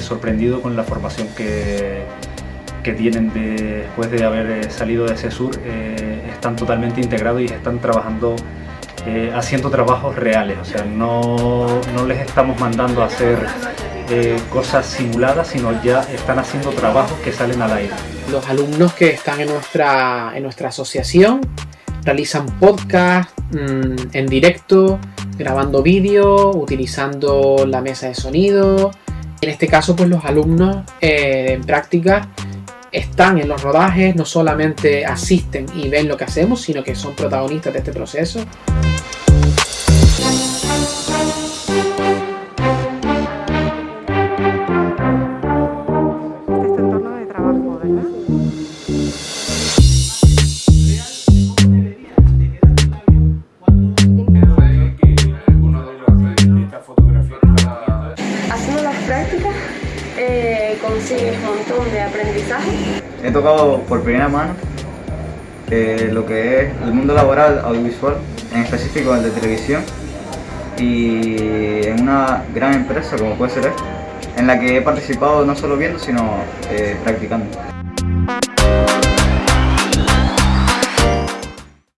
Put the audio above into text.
sorprendido con la formación que, que tienen después de haber salido de CESUR. están totalmente integrados y están trabajando haciendo trabajos reales, o sea, no, no les estamos mandando a hacer cosas simuladas, sino ya están haciendo trabajos que salen al aire. Los alumnos que están en nuestra, en nuestra asociación realizan podcast mm, en directo, grabando vídeo, utilizando la mesa de sonido. En este caso, pues los alumnos eh, en práctica están en los rodajes, no solamente asisten y ven lo que hacemos, sino que son protagonistas de este proceso. Consigues un montón de aprendizaje. He tocado por primera mano eh, lo que es el mundo laboral audiovisual, en específico el de televisión, y en una gran empresa como puede ser esta, en la que he participado no solo viendo, sino eh, practicando.